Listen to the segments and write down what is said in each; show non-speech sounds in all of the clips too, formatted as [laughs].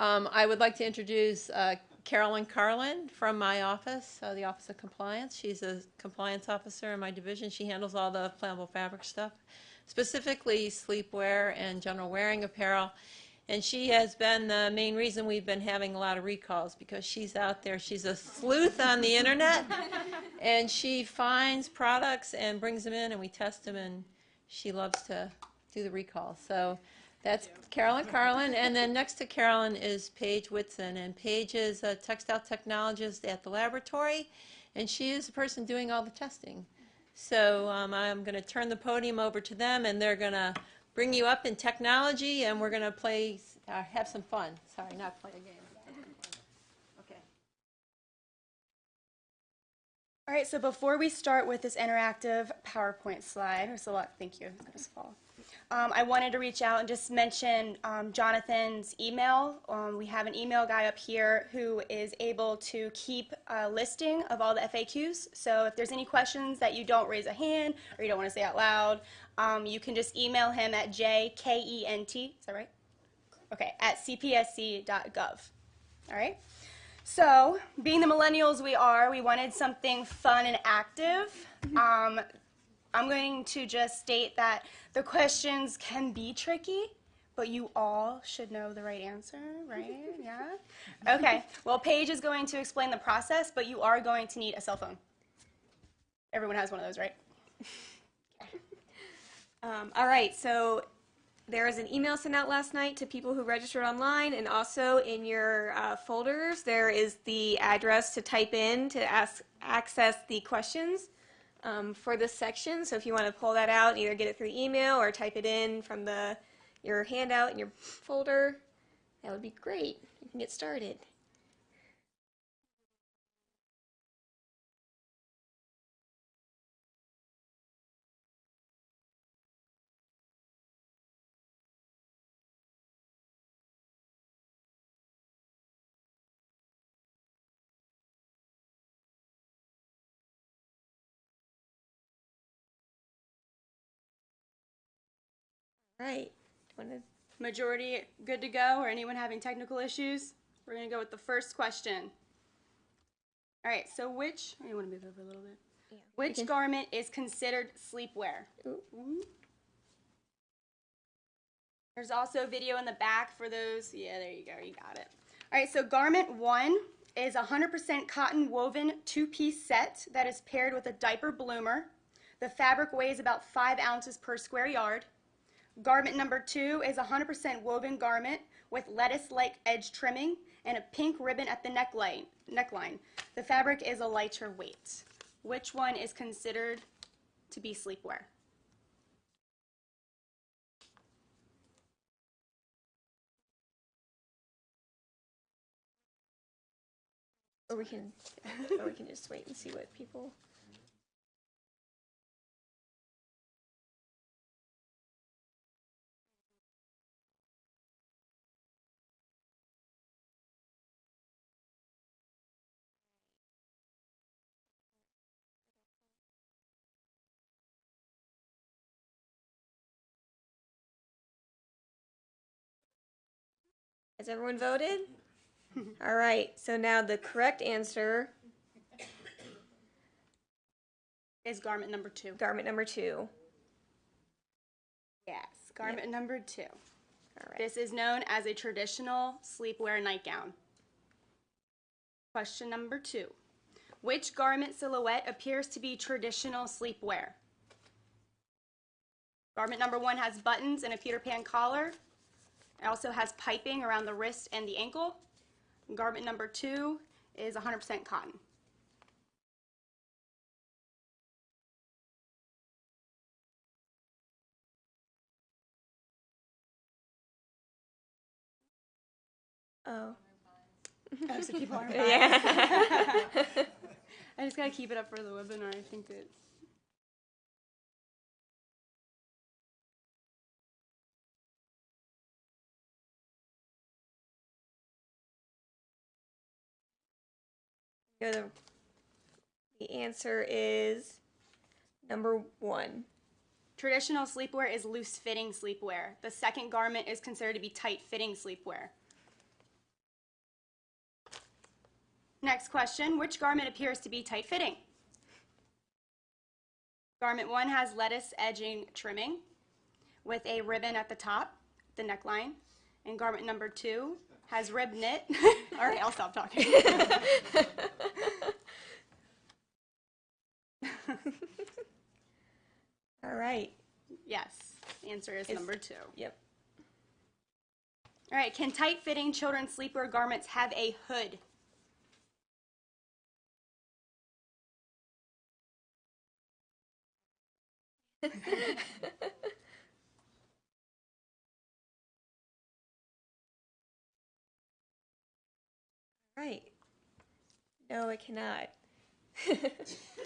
Um, I would like to introduce uh, Carolyn Carlin from my office, uh, the Office of Compliance. She's a compliance officer in my division. She handles all the flammable fabric stuff, specifically sleepwear and general wearing apparel. And she has been the main reason we've been having a lot of recalls because she's out there. She's a sleuth on the internet, [laughs] and she finds products and brings them in, and we test them, and she loves to do the recall. So that's Carolyn Carlin, and then next to Carolyn is Paige Whitson, and Paige is a textile technologist at the laboratory, and she is the person doing all the testing. So um, I'm going to turn the podium over to them, and they're going to bring you up in technology, and we're going to play, uh, have some fun. Sorry, not play a game. Okay. All right, so before we start with this interactive PowerPoint slide, there's a lot, thank you, that was fall. Um, I wanted to reach out and just mention um, Jonathan's email. Um, we have an email guy up here who is able to keep a listing of all the FAQs. So if there's any questions that you don't raise a hand or you don't want to say out loud, um, you can just email him at jkent, is that right? Okay, at cpsc.gov. All right? So, being the millennials we are, we wanted something fun and active. Um, I'm going to just state that the questions can be tricky, but you all should know the right answer, right? [laughs] Yeah? Okay, well, Paige is going to explain the process, but you are going to need a cell phone. Everyone has one of those, right? [laughs] Um, all right, so there was an email sent out last night to people who registered online, and also in your uh, folders there is the address to type in to ask access the questions um, for this section. So if you want to pull that out, either get it through email or type it in from the your handout in your folder, that would be great. You can get started. Right. Want to Majority good to go, or anyone having technical issues? We're going to go with the first question. All right, so which, oh, you want to move over a little bit? Yeah. Which garment is considered sleepwear? Ooh. There's also a video in the back for those. Yeah, there you go. You got it. All right, so garment one is a 100% cotton woven two piece set that is paired with a diaper bloomer. The fabric weighs about five ounces per square yard. Garment number two is a 100% woven garment with lettuce-like edge trimming and a pink ribbon at the neckline. neckline. The fabric is a lighter weight. Which one is considered to be sleepwear? or we can or we can just wait and see what people Has everyone voted? [laughs] All right. So now the correct answer, Is garment number two. garment number two. Yes, garment number two. All right. This is known as a traditional sleepwear nightgown. Question number two. Which garment silhouette appears to be traditional sleepwear? Garment number one has buttons and a Peter Pan collar. It also has piping around the wrist and the ankle. Garment number two is 100% cotton. Oh. Oh, so people are Yeah. [laughs] I just gotta keep it up for the webinar. I think it's. To- the answer is number one. Traditional sleepwear is loose fitting sleepwear. The second garment is considered to be tight fitting sleepwear. Next question, which garment appears to be tight-fitting? Garment one has lettuce edging trimming with a ribbon at the top, the neckline. And garment number two has rib knit. [laughs] All right, I'll stop talking. [laughs] All right. yes, answer is Is- number two. Yep. All right, can tight-fitting children's sleepwear garments have a hood? [laughs] Right. No, it cannot. [laughs]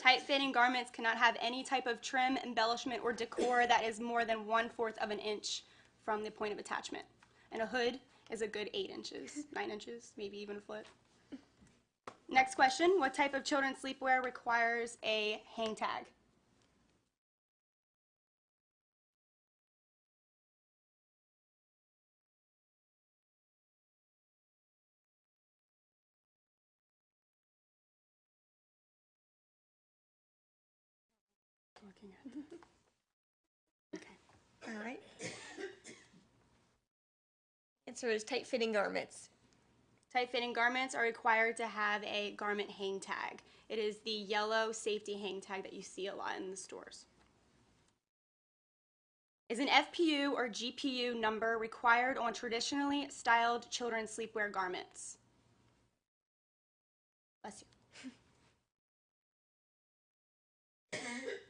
Tight-fitting garments cannot have any type of trim, embellishment, or decor that is more than one-fourth of an inch from the point of attachment. And a hood is a good eight inches, [laughs] nine inches, maybe even a foot. Next question, what type of children's sleepwear requires a hang tag? [laughs] All right. Answer is tight fitting garments. Tight-fitting garments are required to have a garment hang tag. It is the yellow safety hang tag that you see a lot in the stores. Is an FPU or GPU number required on traditionally styled children's sleepwear garments? Bless you. [laughs]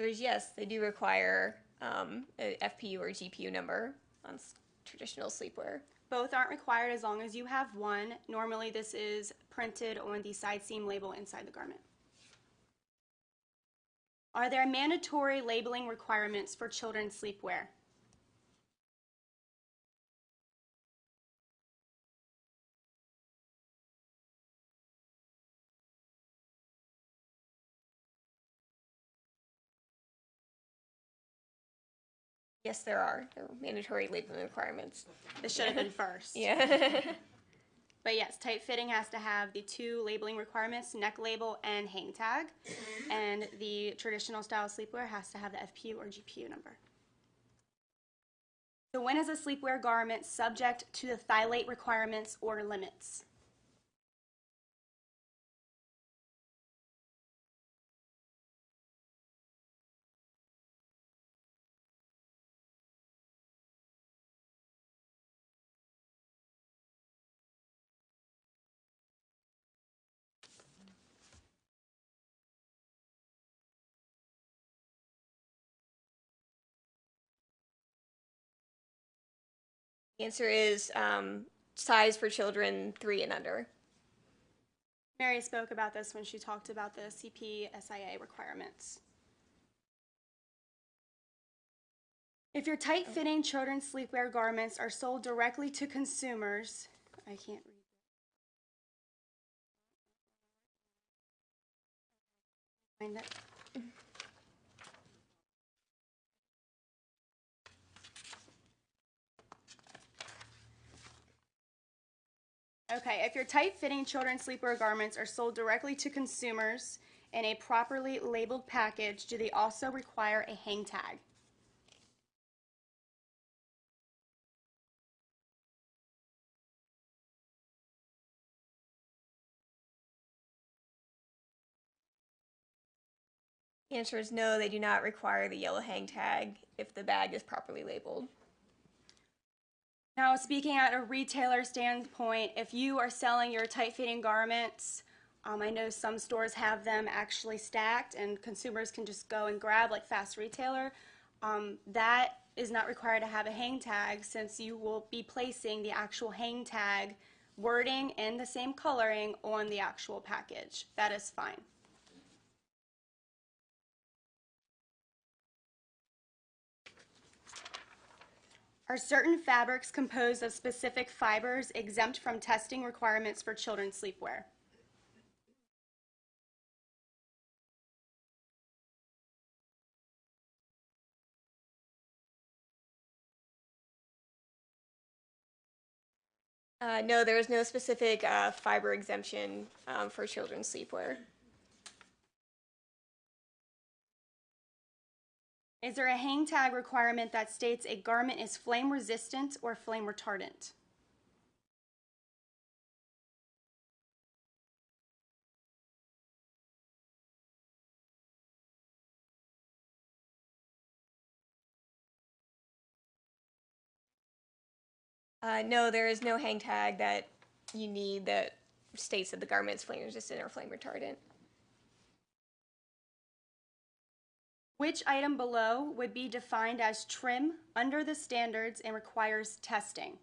Yes, they do require um, a FPU or GPU number on traditional sleepwear. Both aren't required as long as you have one. Normally, this is printed on the side seam label inside the garment. Are there mandatory labeling requirements for children's sleepwear? Yes, there are. There are mandatory labeling requirements. This should have been first. Yeah. [laughs] But yes, tight fitting has to have the two labeling requirements, neck label and hang tag. And the traditional style sleepwear has to have the FPU or GPU number. So when is a sleepwear garment subject to the phthalate requirements or limits? The answer is um, size for children three and under. Mary spoke about this when she talked about the CPSIA requirements. If your tight fitting children's sleepwear garments are sold directly to consumers, I can't read. Find it. Okay, if your tight fitting children's sleepwear garments are sold directly to consumers in a properly labeled package, do they also require a hang tag? The answer is no, they do not require the yellow hang tag if the bag is properly labeled. Now, speaking at a retailer standpoint, if you are selling your tight fitting garments, um, I know some stores have them actually stacked and consumers can just go and grab like fast retailer. Um, that is not required to have a hang tag since you will be placing the actual hang tag wording and the same coloring on the actual package. That is fine. Are certain fabrics composed of specific fibers exempt from testing requirements for children's sleepwear? Uh, no, there is no specific uh, fiber exemption um, for children's sleepwear. Is there a hang tag requirement that states a garment is flame resistant or flame retardant? Uh, no, there is no hang tag that you need that states that the garment is flame resistant or flame retardant. Which item below would be defined as trim under the standards and requires testing?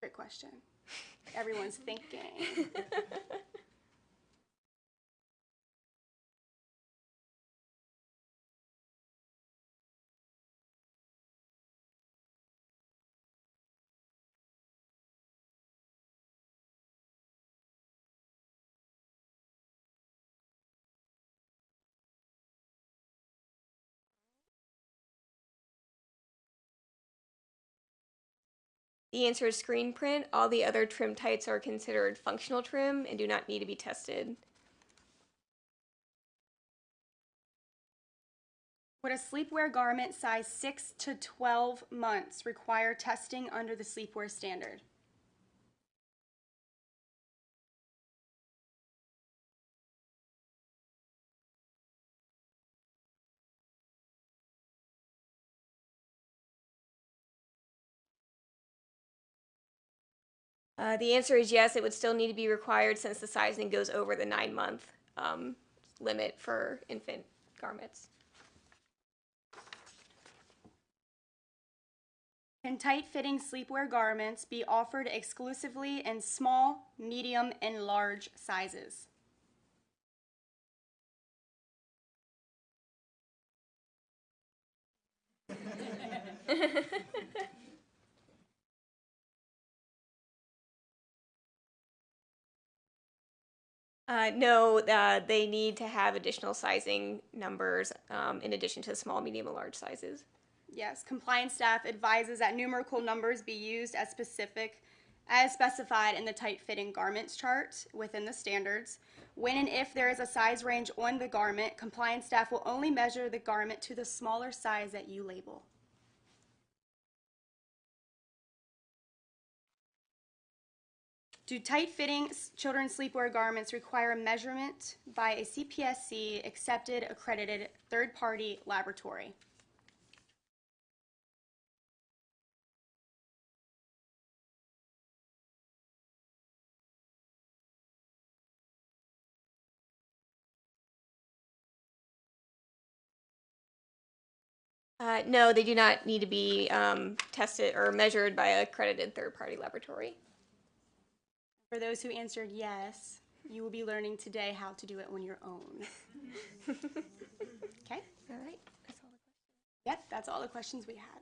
Great question. [laughs] Everyone's thinking. [laughs] The answer is screen print. All the other trim types are considered functional trim and do not need to be tested. Would a sleepwear garment size 6 to 12 months require testing under the sleepwear standard? Uh, the answer is yes, it would still need to be required since the sizing goes over the nine month um, limit for infant garments. Can tight fitting sleepwear garments be offered exclusively in small, medium, and large sizes? [laughs] Uh, no, uh, they need to have additional sizing numbers um, in addition to small, medium, and large sizes. Yes, compliance staff advises that numerical numbers be used as specific, as specified in the tight fitting garments chart within the standards. When and if there is a size range on the garment, compliance staff will only measure the garment to the smaller size that you label. Do tight fitting children's sleepwear garments require a measurement by a CPSC accepted accredited third party laboratory? Uh, no, they do not need to be um, tested or measured by a accredited third party laboratory. For those who answered yes, you will be learning today how to do it on your own. [laughs] okay? All right. That's all the Yep, that's all the questions we had.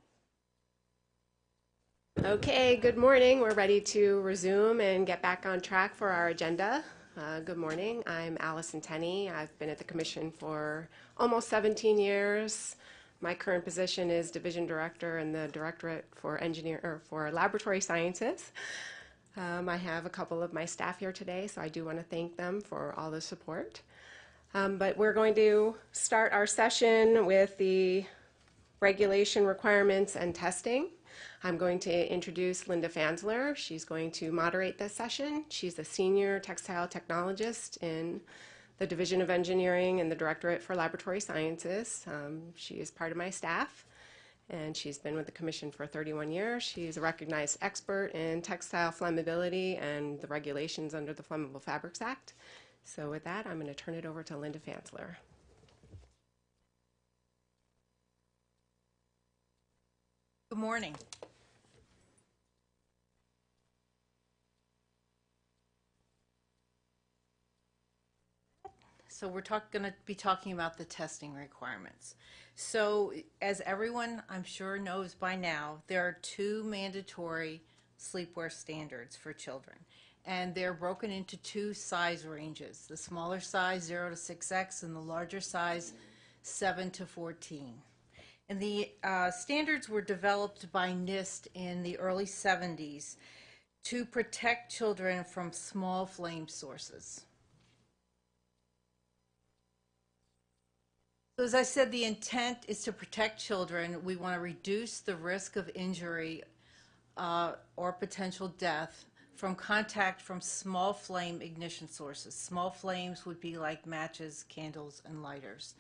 Okay, good morning. We're ready to resume and get back on track for our agenda. Uh, good morning. I'm Allison Tenney. I've been at the Commission for almost 17 years. My current position is Division Director in the Directorate for Engineer or for Laboratory Sciences. Um, I have a couple of my staff here today, so I do want to thank them for all the support. Um, but we're going to start our session with the regulation requirements and testing. I'm going to introduce Linda Fansler. She's going to moderate this session. She's a senior textile technologist in the Division of Engineering and the Directorate for Laboratory Sciences. Um, she is part of my staff and she's been with the Commission for 31 years. She's a recognized expert in textile flammability and the regulations under the Flammable Fabrics Act. So with that, I'm going to turn it over to Linda Fansler. Good morning. So we're going to be talking about the testing requirements. So as everyone I'm sure knows by now, there are two mandatory sleepwear standards for children. And they're broken into two size ranges, the smaller size 0 to 6X and the larger size 7 to 14. And the uh, standards were developed by NIST in the early 70s to protect children from small flame sources. So as I said, the intent is to protect children. We want to reduce the risk of injury uh, or potential death from contact from small flame ignition sources. Small flames would be like matches, candles, and lighters.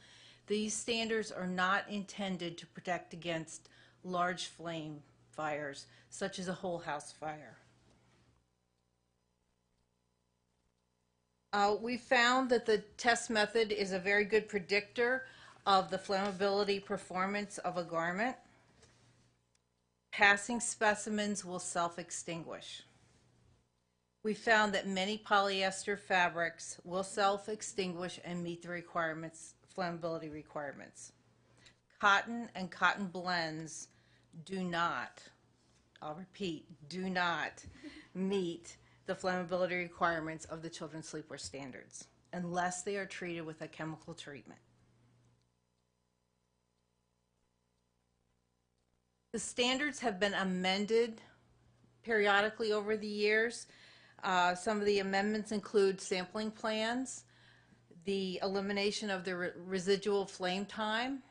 These standards are not intended to protect against large flame fires, such as a whole house fire. Uh, we found that the test method is a very good predictor of the flammability performance of a garment. Passing specimens will self-extinguish. We found that many polyester fabrics will self-extinguish and meet the requirements, flammability requirements. Cotton and cotton blends do not, I'll repeat, do not meet the flammability requirements of the children's sleepwear standards unless they are treated with a chemical treatment. The standards have been amended periodically over the years. Uh, some of the amendments include sampling plans, the elimination of the re- residual flame time,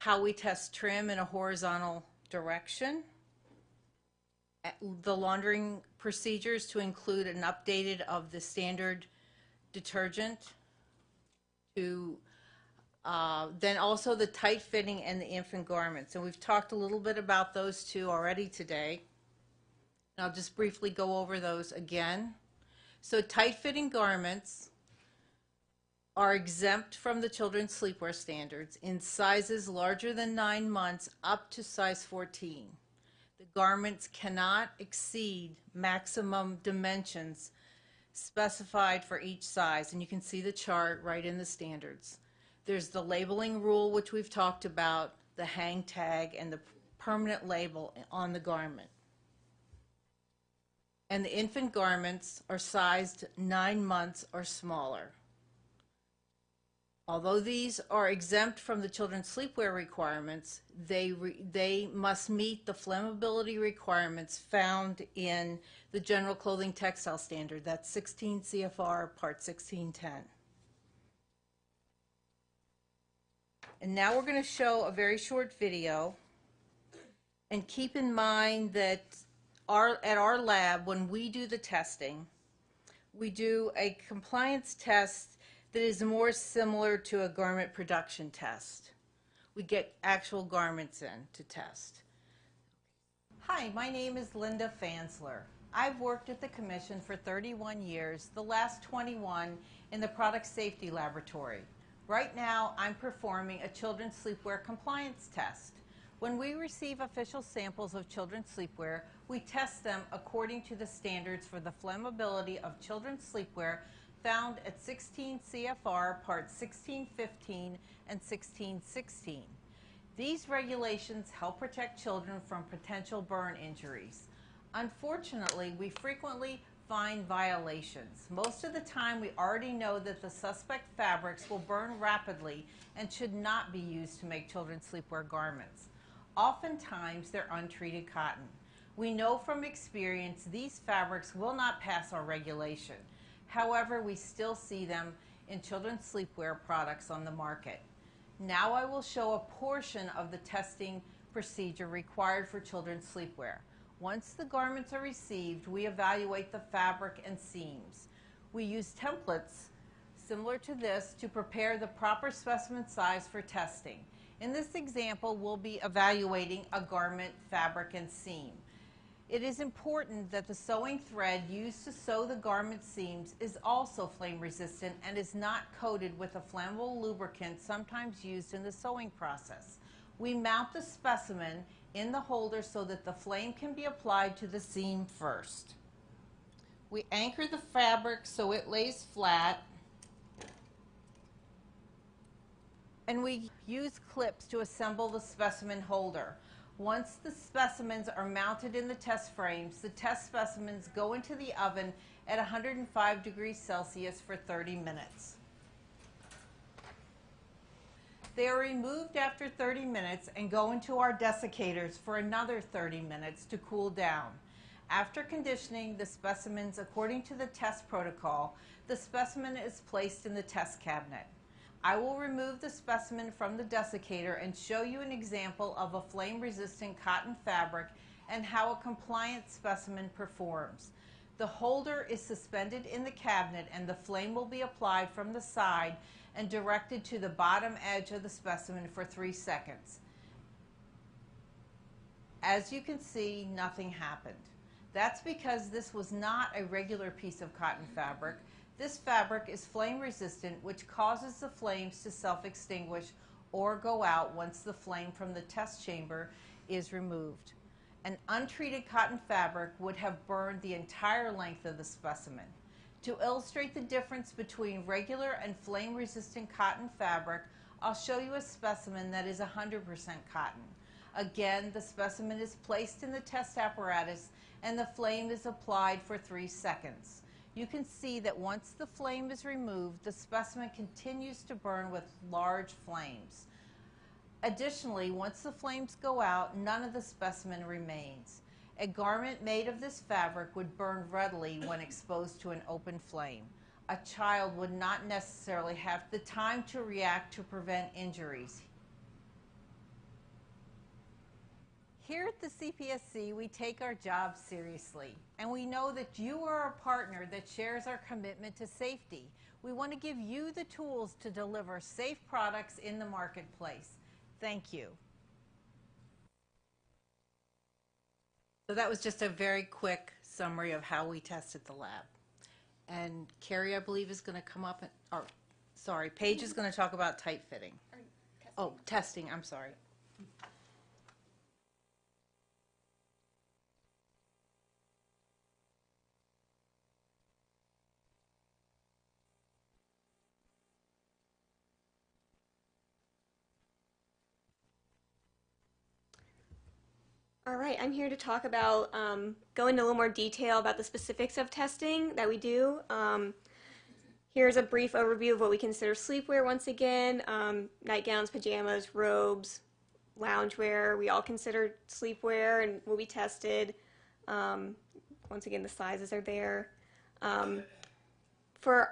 how we test trim in a horizontal direction, the laundering procedures to include an updated of the standard detergent to uh, then also the tight fitting and the infant garments. And we've talked a little bit about those two already today. And I'll just briefly go over those again. So tight fitting garments are exempt from the children's sleepwear standards in sizes larger than nine months up to size 14. The garments cannot exceed maximum dimensions specified for each size. And you can see the chart right in the standards. There's the labeling rule, which we've talked about, the hang tag, and the permanent label on the garment. And the infant garments are sized nine months or smaller. Although these are exempt from the children's sleepwear requirements, they, re, they must meet the flammability requirements found in the General Clothing Textile Standard, that's 16 CFR Part 1610. And now we're going to show a very short video. And keep in mind that our, at our lab, when we do the testing, we do a compliance test that is more similar to a garment production test. We get actual garments in to test. Hi, my name is Linda Fansler. I've worked at the Commission for 31 years, the last 21 in the Product Safety Laboratory. Right now, I'm performing a children's sleepwear compliance test. When we receive official samples of children's sleepwear, we test them according to the standards for the flammability of children's sleepwear found at 16 CFR Part 1615 and 1616. These regulations help protect children from potential burn injuries. Unfortunately, we frequently find violations. Most of the time, we already know that the suspect fabrics will burn rapidly and should not be used to make children's sleepwear garments. Oftentimes, they're untreated cotton. We know from experience these fabrics will not pass our regulation. However, we still see them in children's sleepwear products on the market. Now I will show a portion of the testing procedure required for children's sleepwear. Once the garments are received, we evaluate the fabric and seams. We use templates similar to this to prepare the proper specimen size for testing. In this example, we'll be evaluating a garment, fabric, and seam. It is important that the sewing thread used to sew the garment seams is also flame resistant and is not coated with a flammable lubricant sometimes used in the sewing process. We mount the specimen in the holder so that the flame can be applied to the seam first. We anchor the fabric so it lays flat and we use clips to assemble the specimen holder. Once the specimens are mounted in the test frames, the test specimens go into the oven at 105 degrees Celsius for 30 minutes. They are removed after 30 minutes and go into our desiccators for another 30 minutes to cool down. After conditioning the specimens according to the test protocol, the specimen is placed in the test cabinet. I will remove the specimen from the desiccator and show you an example of a flame-resistant cotton fabric and how a compliant specimen performs. The holder is suspended in the cabinet and the flame will be applied from the side and directed to the bottom edge of the specimen for three seconds. As you can see, nothing happened. That's because this was not a regular piece of cotton fabric. This fabric is flame resistant, which causes the flames to self-extinguish or go out once the flame from the test chamber is removed. An untreated cotton fabric would have burned the entire length of the specimen. To illustrate the difference between regular and flame resistant cotton fabric, I'll show you a specimen that is 100% cotton. Again, the specimen is placed in the test apparatus and the flame is applied for three seconds. You can see that once the flame is removed, the specimen continues to burn with large flames. Additionally, once the flames go out, none of the specimen remains. A garment made of this fabric would burn readily when exposed to an open flame. A child would not necessarily have the time to react to prevent injuries. Here at the CPSC, we take our job seriously, and we know that you are a partner that shares our commitment to safety. We want to give you the tools to deliver safe products in the marketplace. Thank you. So that was just a very quick summary of how we tested the lab. And Carrie, I believe, is going to come up and, or, sorry, Paige is going to talk about tight fitting. Oh, testing, I'm sorry. All right, I'm here to talk about, um, go into a little more detail about the specifics of testing that we do. Um, here's a brief overview of what we consider sleepwear once again. Um, nightgowns, pajamas, robes, loungewear, we all consider sleepwear and will be tested. Um, once again, the sizes are there. Um, for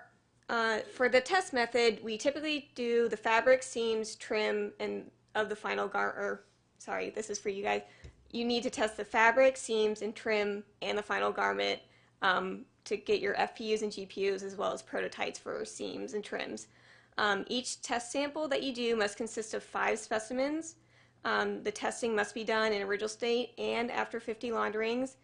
uh, for the test method, we typically do the fabric, seams, trim, and of the final gar. Or sorry, this is for you guys you need to test the fabric, seams, and trim and the final garment um, to get your FPUs and GPUs as well as prototypes for seams and trims. Um, each test sample that you do must consist of five specimens. Um, the testing must be done in original state and after 50 launderings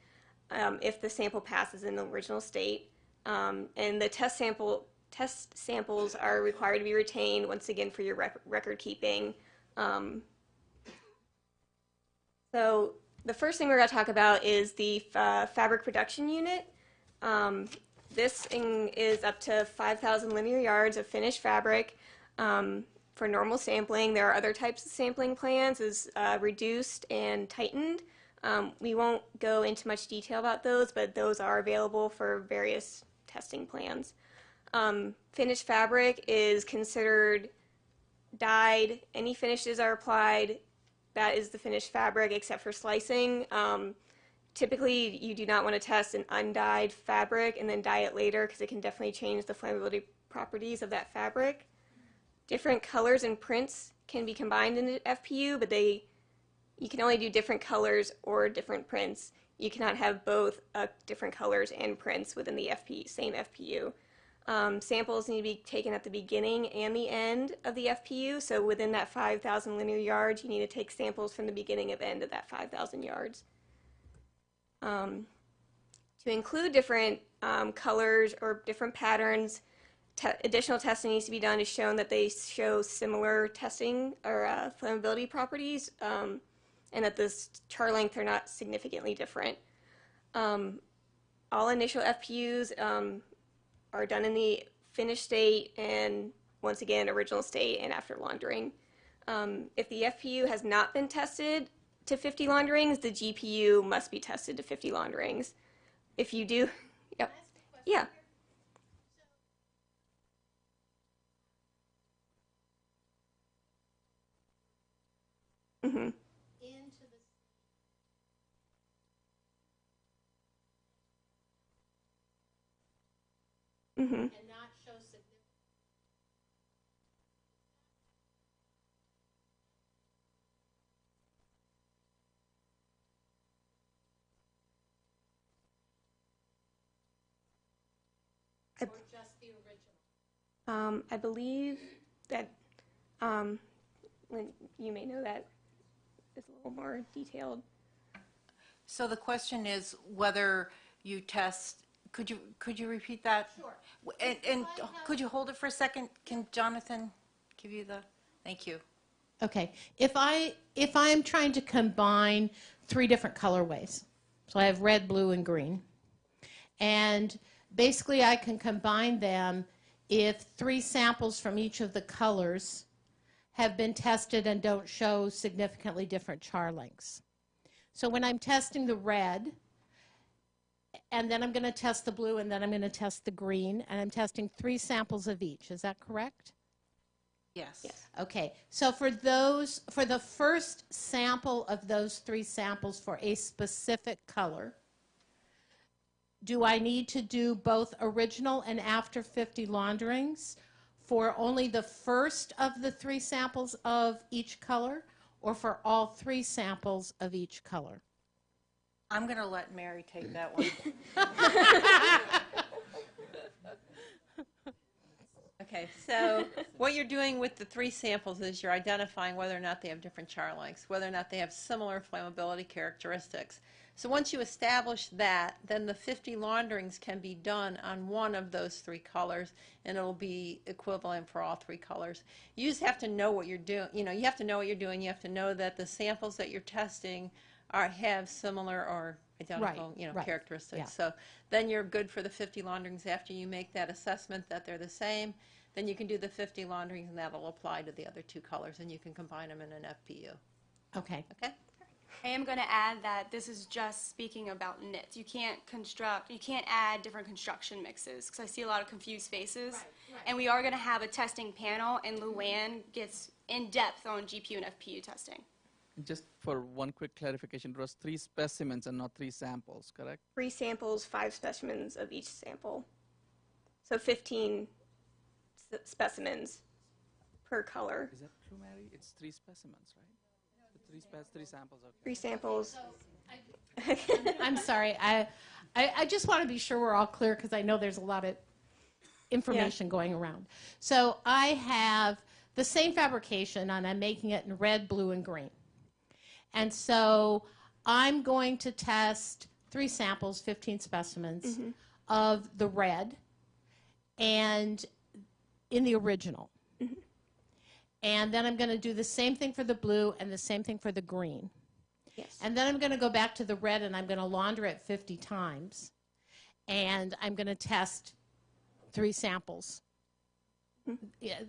um, if the sample passes in the original state. Um, and the test sample test samples are required to be retained once again for your rec record keeping um, so the first thing we're going to talk about is the uh, fabric production unit. Um, this is up to 5,000 linear yards of finished fabric um, for normal sampling. There are other types of sampling plans as uh, reduced and tightened. Um, we won't go into much detail about those, but those are available for various testing plans. Um, finished fabric is considered dyed. Any finishes are applied that is the finished fabric except for slicing. Um, typically, you do not want to test an undyed fabric and then dye it later because it can definitely change the flammability properties of that fabric. Different colors and prints can be combined in the FPU, but they you can only do different colors or different prints. You cannot have both uh, different colors and prints within the FP, same FPU. Um, samples need to be taken at the beginning and the end of the FPU. So within that 5,000 linear yards, you need to take samples from the beginning of end of that 5,000 yards. Um, to include different um, colors or different patterns, te additional testing needs to be done to show that they show similar testing or uh, flammability properties um, and that the char length are not significantly different. Um, all initial FPUs um, are done in the finished state and once again original state and after laundering. Um, if the FPU has not been tested to 50 launderings, the GPU must be tested to 50 launderings. If you do, [laughs] yep, yeah. Mhm. Mhm. and not show significant. I- Or just the original. Um, I believe that, um, you may know that is a little more detailed. So the question is whether you test, could you, could you repeat that? Sure. And, and If I have- could you hold it for a second? Can Jonathan give you the, thank you. Okay, if I, if I am trying to combine three different colorways, so I have red, blue, and green, and basically I can combine them if three samples from each of the colors have been tested and don't show significantly different char lengths. So when I'm testing the red, and then I'm going to test the blue, and then I'm going to test the green, and I'm testing three samples of each, is that correct? Yes. yes. Okay, so for those, for the first sample of those three samples for a specific color, do I need to do both original and after 50 launderings for only the first of the three samples of each color or for all three samples of each color? I'm going to let Mary take that one. [laughs] Okay, so what you're doing with the three samples is you're identifying whether or not they have different char lengths, whether or not they have similar flammability characteristics. So once you establish that, then the 50 launderings can be done on one of those three colors, and it'll be equivalent for all three colors. You just have to know what you're doing. You know, you have to know what you're doing. You have to know that the samples that you're testing are have similar or identical, you know, right, characteristics. yeah. So then you're good for the 50 launderings after you make that assessment that they're the same. Then you can do the 50 launderings and that'll apply to the other two colors and you can combine them in an FPU. Okay, Okay? I am going to add that this is just speaking about knits. You can't construct, you can't add different construction mixes because I see a lot of confused faces. And we are going to have a testing panel, and Luann gets in depth on GPU and FPU testing. Just for one quick clarification, it was three specimens and not three samples, correct? Three samples, five specimens of each sample. So 15 specimens per color. Is that true, Mary? It's three specimens, right? The three spec, three samples. Okay. Three samples. [laughs] I'm sorry, I, I, I just want to be sure we're all clear because I know there's a lot of information going around. So I have the same fabrication and I'm making it in red, blue, and green. And so I'm going to test three samples, 15 specimens mm-hmm. of the red and in the original. Mm-hmm. And then I'm going to do the same thing for the blue and the same thing for the green. Yes. And then I'm going to go back to the red and I'm going to launder it 50 times. And I'm going to test three samples. Yeah,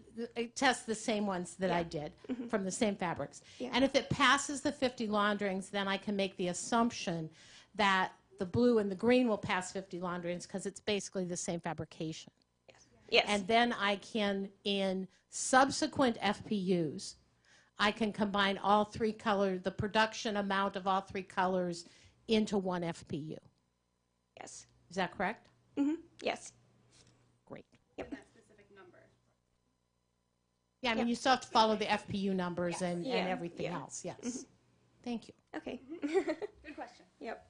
test the same ones that I did mm-hmm. from the same fabrics. Yeah. And if it passes the 50 launderings, then I can make the assumption that the blue and the green will pass 50 launderings because it's basically the same fabrication. Yes. And then I can, in subsequent FPUs, I can combine all three colors, the production amount of all three colors into one FPU. yes. Is that correct? Mm-hmm. Yes. Great. Yep. Yeah, I mean, you still have to follow the FPU numbers and, Yeah, and everything yeah. else, yes. Thank you. Okay. Good question. [laughs] Yep.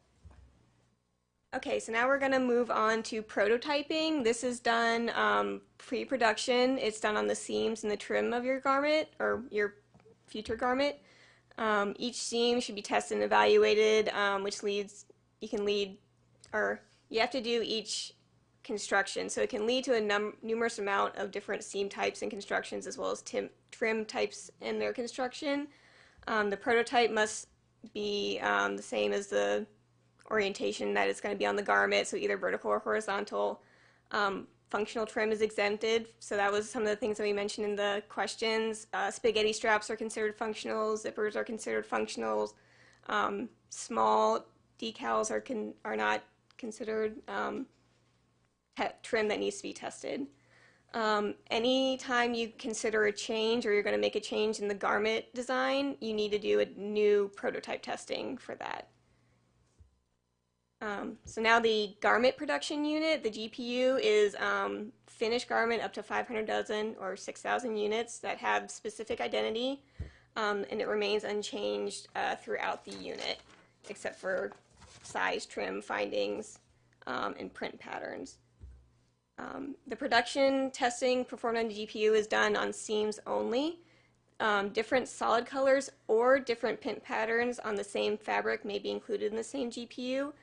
Okay, so now we're going to move on to prototyping. This is done um, pre-production. It's done on the seams and the trim of your garment or your future garment. Um, each seam should be tested and evaluated, um, which leads you can lead or you have to do each construction. So it can lead to a num- numerous amount of different seam types and constructions as well as trim types in their construction. Um, the prototype must be um, the same as the orientation that it's going to be on the garment, so either vertical or horizontal. Um, functional trim is exempted, so that was some of the things that we mentioned in the questions. Uh, spaghetti straps are considered functional, zippers are considered functionals. Um, small decals are are not considered um, trim that needs to be tested. Um, anytime you consider a change or you're going to make a change in the garment design, you need to do a new prototype testing for that. Um, so now the garment production unit, the GPU, is um, finished garment up to 500 dozen or 6,000 units that have specific identity, um, and it remains unchanged uh, throughout the unit, except for size, trim, findings, um, and print patterns. Um, the production testing performed on the GPU is done on seams only. Um, different solid colors or different print patterns on the same fabric may be included in the same GPU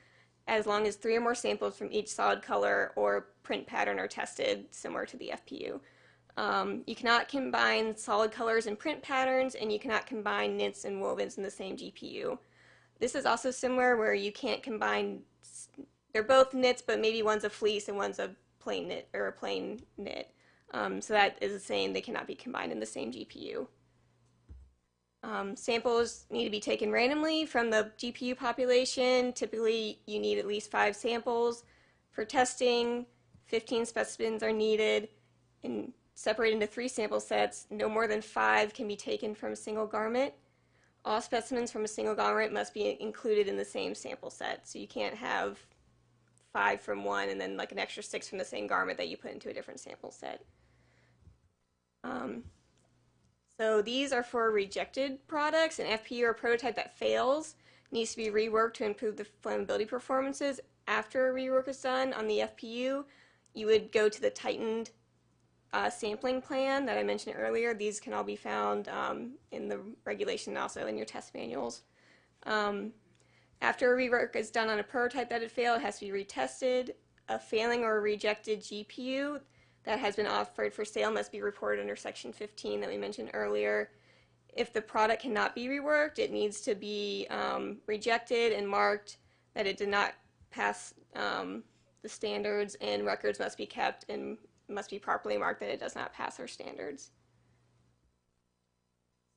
as long as three or more samples from each solid color or print pattern are tested similar to the FPU. Um, you cannot combine solid colors and print patterns, and you cannot combine knits and wovens in the same GPU. This is also similar where you can't combine, they're both knits, but maybe one's a fleece and one's a plain knit or a plain knit. Um, so that is saying they cannot be combined in the same GPU. Um, samples need to be taken randomly from the GPU population. Typically, you need at least five samples. For testing, 15 specimens are needed and separated into three sample sets. No more than five can be taken from a single garment. All specimens from a single garment must be included in the same sample set. So you can't have five from one and then like an extra six from the same garment that you put into a different sample set. Um, so these are for rejected products. An FPU or prototype that fails needs to be reworked to improve the flammability performances. After a rework is done on the FPU, you would go to the tightened uh, sampling plan that I mentioned earlier. These can all be found um, in the regulation and also in your test manuals. Um, after a rework is done on a prototype that had failed, it has to be retested. A failing or rejected GPU that has been offered for sale must be reported under Section 15 that we mentioned earlier. If the product cannot be reworked, it needs to be um, rejected and marked that it did not pass um, the standards, and records must be kept and must be properly marked that it does not pass our standards.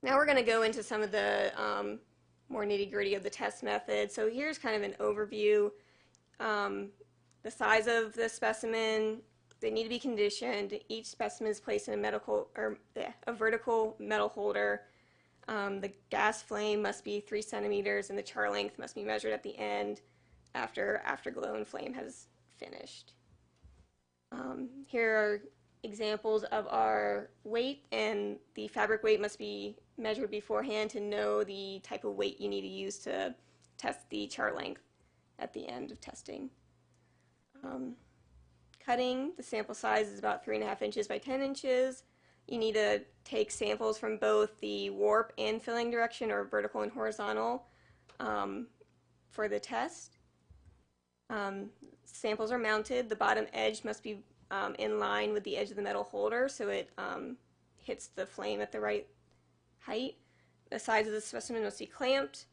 Now we're going to go into some of the um, more nitty gritty of the test method. So here's kind of an overview. Um, the size of the specimen, they need to be conditioned. Each specimen is placed in a medical or a vertical metal holder. Um, the gas flame must be three centimeters, and the char length must be measured at the end after afterglow and flame has finished. Um, here are examples of our weight, and the fabric weight must be measured beforehand to know the type of weight you need to use to test the char length at the end of testing. Um, cutting, the sample size is about 3.5 inches by 10 inches. You need to take samples from both the warp and filling direction or vertical and horizontal um, for the test. Um, samples are mounted. The bottom edge must be um, in line with the edge of the metal holder so it um, hits the flame at the right height. The size of the specimen must be clamped.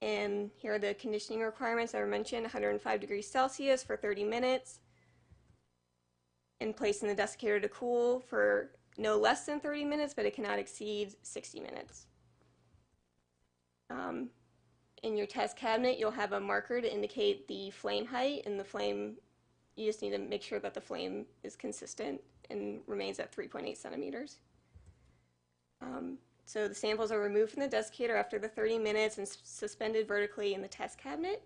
And here are the conditioning requirements that were mentioned, 105 degrees Celsius for 30 minutes, and placed in the desiccator to cool for no less than 30 minutes, but it cannot exceed 60 minutes. Um, in your test cabinet, you'll have a marker to indicate the flame height, and the flame, you just need to make sure that the flame is consistent and remains at 3.8 centimeters. Um, so the samples are removed from the desiccator after the 30 minutes and suspended vertically in the test cabinet.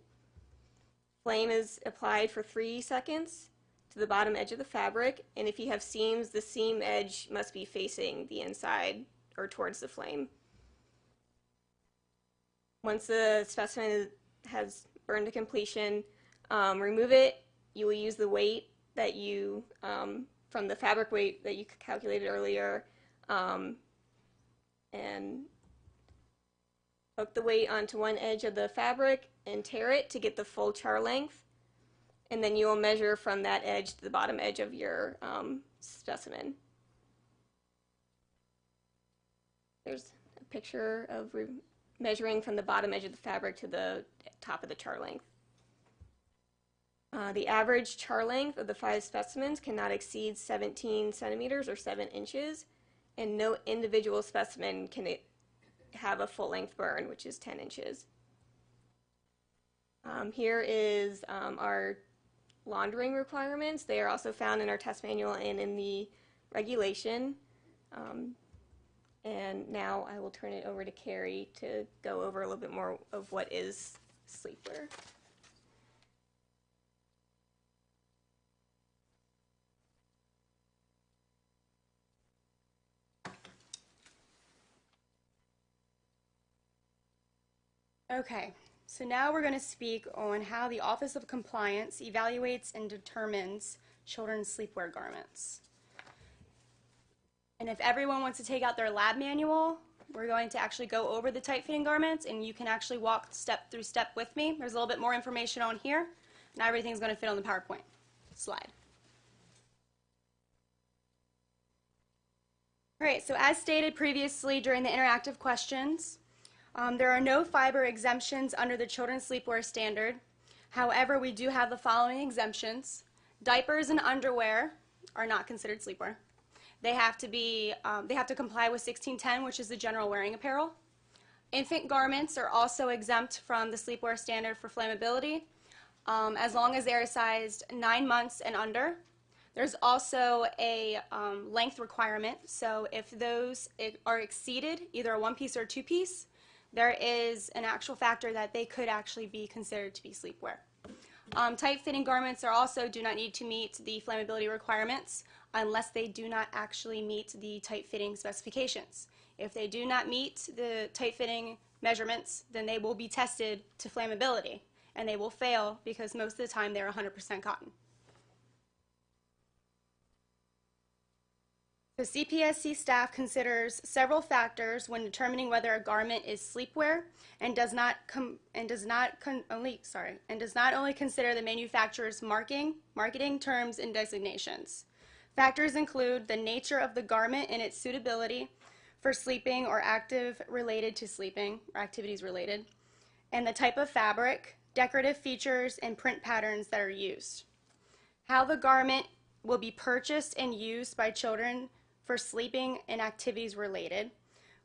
Flame is applied for three seconds to the bottom edge of the fabric, and if you have seams, the seam edge must be facing the inside or towards the flame. Once the specimen has burned to completion, um, remove it. You will use the weight that you, um, from the fabric weight that you calculated earlier, um, and hook the weight onto one edge of the fabric and tear it to get the full char length. And then you will measure from that edge to the bottom edge of your um, specimen. There's a picture of measuring from the bottom edge of the fabric to the top of the char length. Uh, the average char length of the five specimens cannot exceed 17 centimeters or 7 inches, and no individual specimen can have a full length burn, which is 10 inches. Um, here is um, our laundering requirements. They are also found in our test manual and in the regulation. Um, and now I will turn it over to Carrie to go over a little bit more of what is sleepwear. Okay, so now we're going to speak on how the Office of Compliance evaluates and determines children's sleepwear garments. And if everyone wants to take out their lab manual, we're going to actually go over the tight fitting garments and you can actually walk step through step with me. There's a little bit more information on here. Not everything's going to fit on the PowerPoint slide. All right, so as stated previously during the interactive questions, um, there are no fiber exemptions under the children's sleepwear standard. However, we do have the following exemptions. Diapers and underwear are not considered sleepwear. They have to be, um, they have to comply with 1610, which is the general wearing apparel. Infant garments are also exempt from the sleepwear standard for flammability, um, as long as they are sized nine months and under. There's also a um, length requirement, so if those are exceeded, either a one piece or a two piece, there is an actual factor that they could actually be considered to be sleepwear. Um, tight fitting garments are also do not need to meet the flammability requirements unless they do not actually meet the tight fitting specifications. If they do not meet the tight fitting measurements, then they will be tested to flammability and they will fail because most of the time they're 100% cotton. The CPSC staff considers several factors when determining whether a garment is sleepwear and does not and does not only sorry and does not only consider the manufacturer's marking, marketing terms and designations. Factors include the nature of the garment and its suitability for sleeping or active related to sleeping or activities related, and the type of fabric, decorative features, and print patterns that are used. How the garment will be purchased and used by children for sleeping and activities related,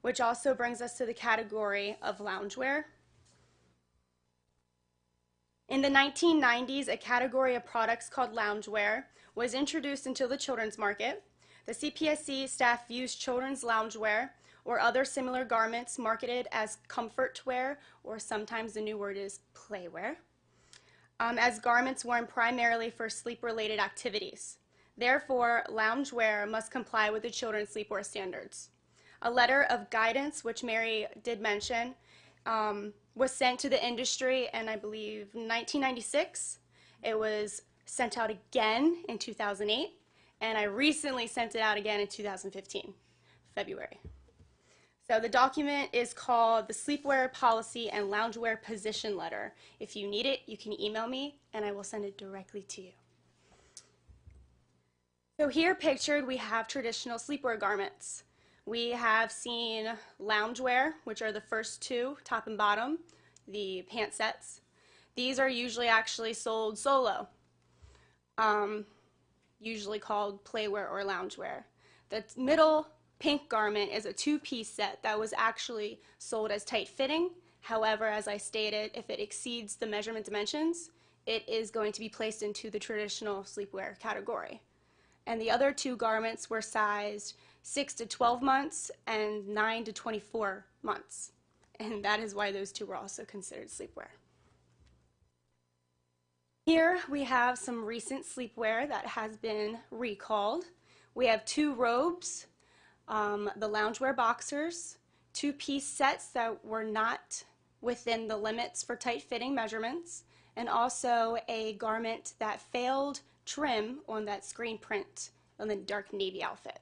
which also brings us to the category of loungewear. In the 1990s, a category of products called loungewear was introduced into the children's market. The CPSC staff views children's loungewear or other similar garments marketed as comfort wear, or sometimes the new word is playwear, um, as garments worn primarily for sleep-related activities. Therefore, loungewear must comply with the children's sleepwear standards. A letter of guidance, which Mary did mention, um, was sent to the industry in, I believe, 1996. It was sent out again in 2008, and I recently sent it out again in 2015, February. So the document is called the Sleepwear Policy and Loungewear Position Letter. If you need it, you can email me, and I will send it directly to you. So here pictured, we have traditional sleepwear garments. We have seen loungewear, which are the first two, top and bottom, the pant sets. These are usually actually sold solo, um, usually called playwear or loungewear. The middle pink garment is a two-piece set that was actually sold as tight fitting. However, as I stated, if it exceeds the measurement dimensions, it is going to be placed into the traditional sleepwear category and the other two garments were sized 6 to 12 months and 9 to 24 months. And that is why those two were also considered sleepwear. Here we have some recent sleepwear that has been recalled. We have two robes, um, the loungewear boxers, two piece sets that were not within the limits for tight fitting measurements, and also a garment that failed trim on that screen print on the dark navy outfit.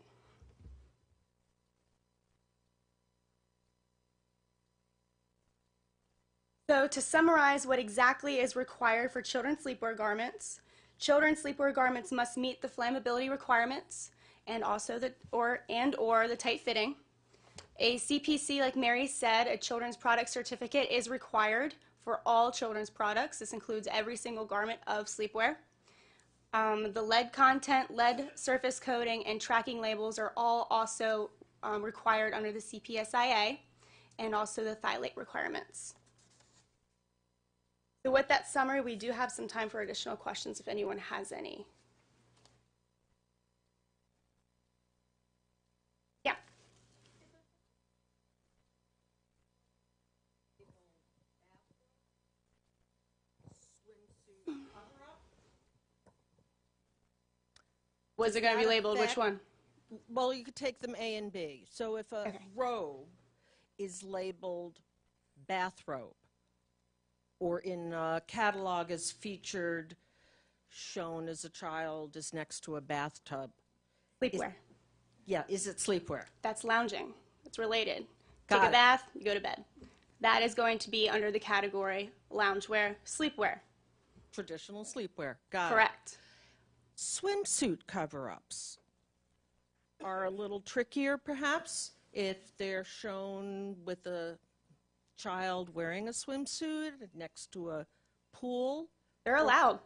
So to summarize what exactly is required for children's sleepwear garments, children's sleepwear garments must meet the flammability requirements and also the or and or the tight fitting. A CPC, like Mary said, a children's product certificate is required for all children's products. This includes every single garment of sleepwear. Um, the lead content, lead surface coating, and tracking labels are all also um, required under the CPSIA and also the phthalate requirements. So with that summary, we do have some time for additional questions if anyone has any. Yeah. Was it going to be that labeled? Which one? Well, you could take them A and B. So if a Okay. robe is labeled bathrobe, or in a catalog is featured, shown as a child is next to a bathtub, Sleepwear. yeah, is it sleepwear? That's lounging. It's related. Got Take a bath, you go to bed. That is going to be under the category loungewear, sleepwear. Traditional sleepwear. Got it. Swimsuit cover-ups are a little trickier, perhaps, if they're shown with a child wearing a swimsuit next to a pool. They're allowed.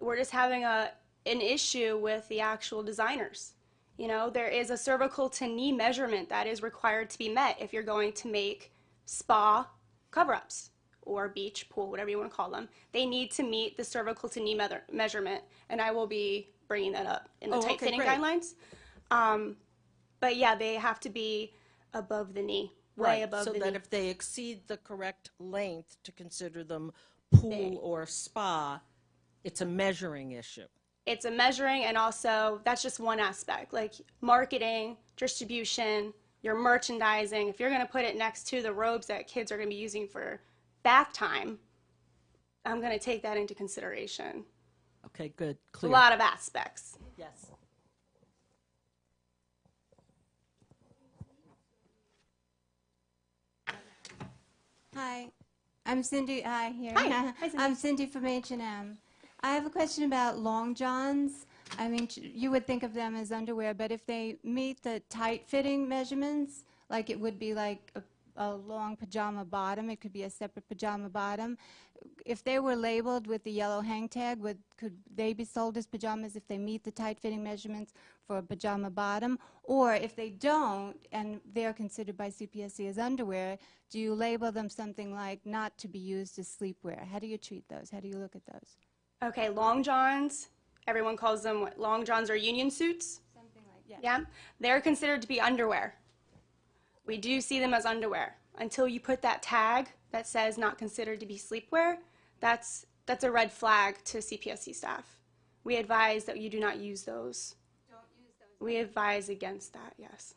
We're just having a an issue with the actual designers. You know, there is a cervical to knee measurement that is required to be met if you're going to make spa cover-ups or beach pool, whatever you want to call them. They need to meet the cervical to knee meather- measurement, and I will be bringing that up in the Oh, tight okay, fitting great. guidelines. Um, but yeah, they have to be above the knee, way above so the knee. So that if they exceed the correct length to consider them pool or spa, it's a measuring issue. it's a measuring and also that's just one aspect like marketing distribution your merchandising if you're going to put it next to the robes that kids are going to be using for bath time i'm going to take that into consideration Okay, good, clear. a lot of aspects Yes. Hi, I'm Cindy. Hi, here. Hi. Hi, [laughs] Cindy. I'm Cindy from H&M. I have a question about long johns. I mean, you would think of them as underwear, but if they meet the tight-fitting measurements, like it would be like a, a long pajama bottom, it could be a separate pajama bottom. If they were labeled with the yellow hang tag, would could they be sold as pajamas if they meet the tight-fitting measurements for a pajama bottom? Or if they don't, and they're considered by CPSC as underwear, do you label them something like not to be used as sleepwear? How do you treat those? How do you look at those? okay long johns everyone calls them what long johns or union suits Something like yeah. yeah they're considered to be underwear we do see them as underwear. Until you put that tag that says not considered to be sleepwear that's that's a red flag to cpsc staff. We advise that you do not use those. Don't use those. we advise against that yes.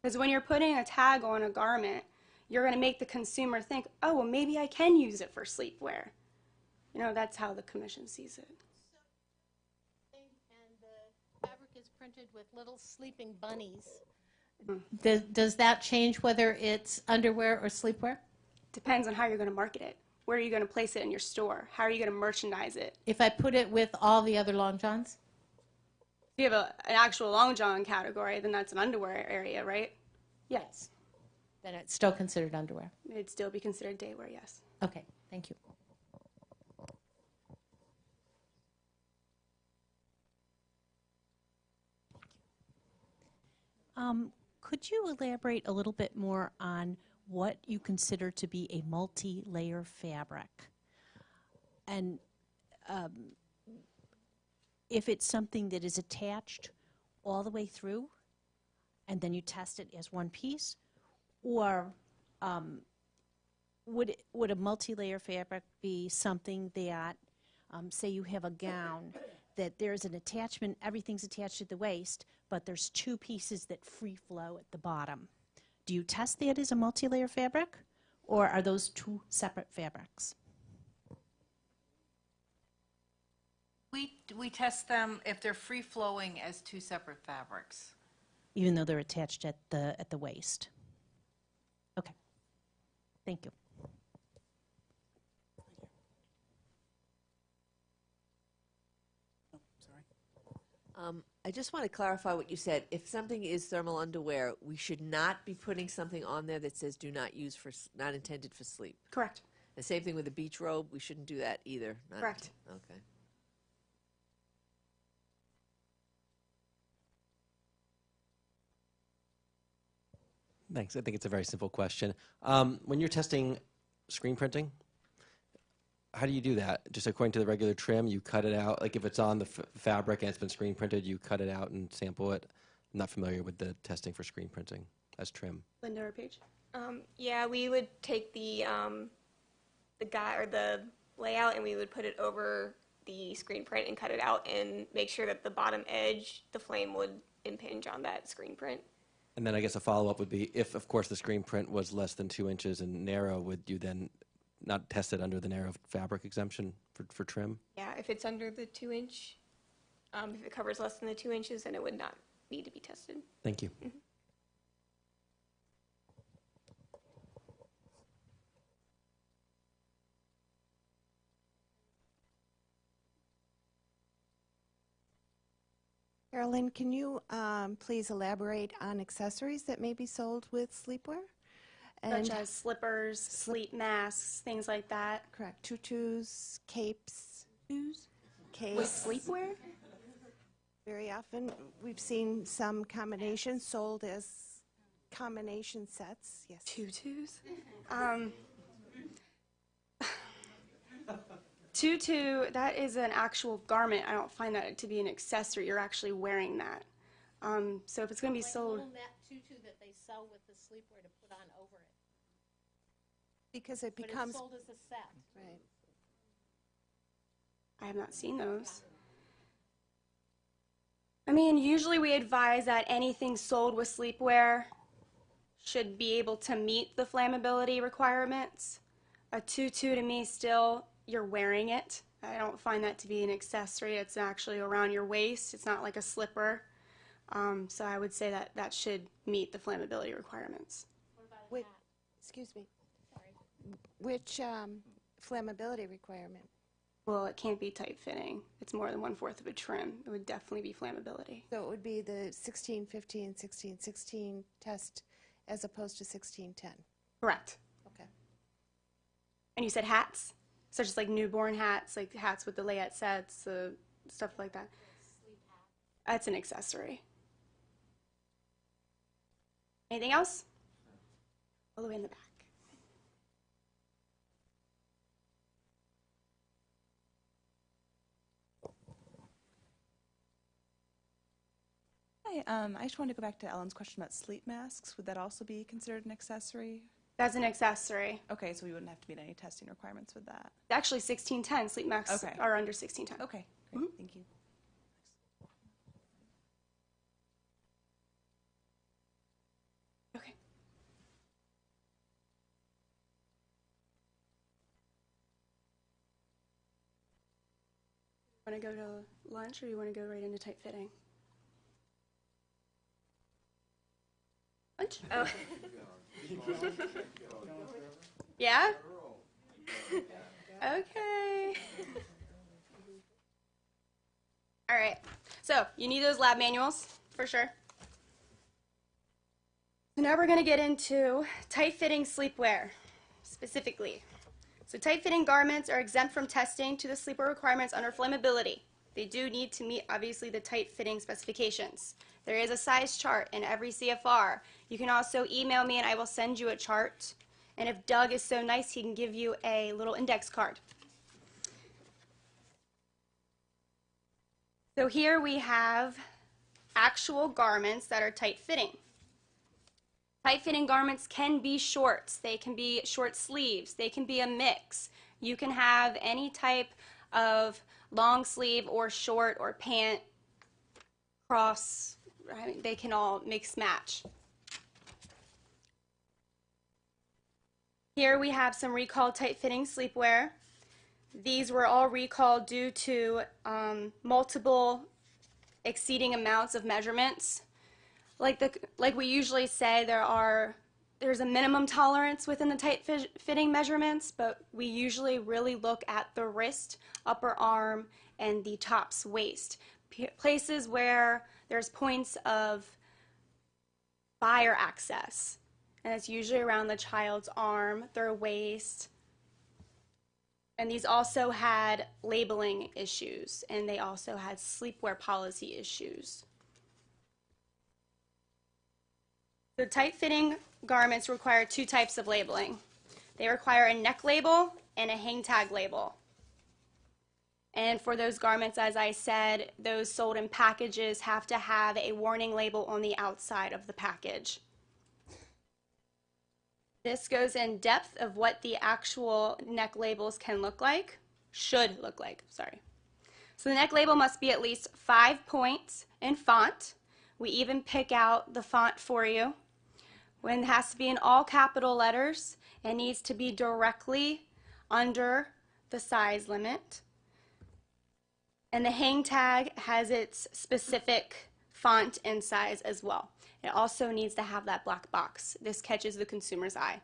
Because when you're putting a tag on a garment you're going to make the consumer think oh well maybe i can use it for sleepwear. You know that's how the commission sees it. And the fabric is printed with little sleeping bunnies. Does, does that change whether it's underwear or sleepwear? depends on how you're going to market it where are you going to place it in your store how are you going to merchandise it If I put it with all the other long johns? if you have a, an actual long john category then that's an underwear area right yes Then it's still considered underwear. it'd still be considered daywear yes Okay, thank you. Um, could you elaborate a little bit more on what you consider to be a multi-layer fabric? And um, if it's something that is attached all the way through, and then you test it as one piece, or um, would would a multi-layer fabric be something that, um, say, you have a gown that there's an attachment, everything's attached at the waist, but there's two pieces that free flow at the bottom. Do you test that as a multi-layer fabric, or are those two separate fabrics? We, we test them if they're free flowing as two separate fabrics. even though they're attached at the at the waist. Okay. Thank you. Um, I just want to clarify what you said. If something is thermal underwear, we should not be putting something on there that says "do not use for, not intended for sleep." correct The same thing with a beach robe. We shouldn't do that either. Not- Correct. Okay. Thanks. I think it's a very simple question. Um, when you're testing screen printing. How do you do that? Just according to the regular trim, you cut it out. Like if it's on the f- fabric and it's been screen printed, you cut it out and sample it. I'm not familiar with the testing for screen printing as trim. Linda or Paige? Um, yeah, we would take the um, the guy or the layout and we would put it over the screen print and cut it out and make sure that the bottom edge, the flame would impinge on that screen print. And then I guess a follow up would be if, of course, the screen print was less than two inches and narrow, would you then not tested under the narrow fabric exemption for, for trim? Yeah, if it's under the two inch, um, if it covers less than the two inches, then it would not need to be tested. Thank you. Carolyn, can you um, please elaborate on accessories that may be sold with sleepwear? Such as slippers, sleep masks, things like that. correct tutus, capes, With capes. With sleepwear? Very often, we've seen some combinations sold as combination sets. Yes. Tutus? Um, tutu, that is an actual garment. I don't find that to be an accessory. You're actually wearing that. Um, so if it's going to be sold, tutu that they sell with the sleepwear to put on over it. Because it But becomes it's sold as a set. right. I have not seen those. I mean, usually we advise that anything sold with sleepwear should be able to meet the flammability requirements. A tutu to me still, you're wearing it. I don't find that to be an accessory. It's actually around your waist. It's not like a slipper. Um, so I would say that that should meet the flammability requirements. Wait, excuse me. Which um, flammability requirement? Well, it can't be tight fitting. It's more than one fourth of a trim. It would definitely be flammability. So it would be the 1615, 1616 test as opposed to 1610. Correct. Okay. And you said hats, such as like newborn hats, like hats with the layette sets, uh, stuff like that. That's an accessory. Anything else? All the way in the back. Hi, um, I just wanted to go back to Ellen's question about sleep masks. Would that also be considered an accessory? That's an accessory. Okay, so we wouldn't have to meet any testing requirements with that. Actually, 1610 sleep masks Okay. are under 1610. Okay, great, thank you. Okay. Want to go to lunch or you want to go right into tight fitting? Lunch? Oh. Yeah? okay. All right. So, you need those lab manuals for sure. So now we're going to get into tight-fitting sleepwear specifically. So tight-fitting garments are exempt from testing to the sleepwear requirements under flammability. They do need to meet, obviously, the tight-fitting specifications. There is a size chart in every CFR. You can also email me and I will send you a chart. And if Doug is so nice, he can give you a little index card. So here we have actual garments that are tight-fitting. Tight-fitting garments can be shorts. They can be short sleeves. They can be a mix. You can have any type of long sleeve or short or pant, cross. I mean, they can all mix match. Here we have some recalled tight-fitting sleepwear. These were all recalled due to um, multiple exceeding amounts of measurements. Like the like we usually say there are there's a minimum tolerance within the tight fi- fitting measurements but we usually really look at the wrist upper arm and the tops waist. P- places where there's points of fire access and it's usually around the child's arm their waist and these also had labeling issues and they also had sleepwear policy issues The tight-fitting garments require two types of labeling. They require a neck label and a hang tag label. And for those garments, as I said, those sold in packages have to have a warning label on the outside of the package. This goes in depth of what the actual neck labels can look like, should look like, sorry. So the neck label must be at least five points in font. We even pick out the font for you. When it has to be in all capital letters, it needs to be directly under the size limit. And the hang tag has its specific font and size as well. It also needs to have that black box. This catches the consumer's eye.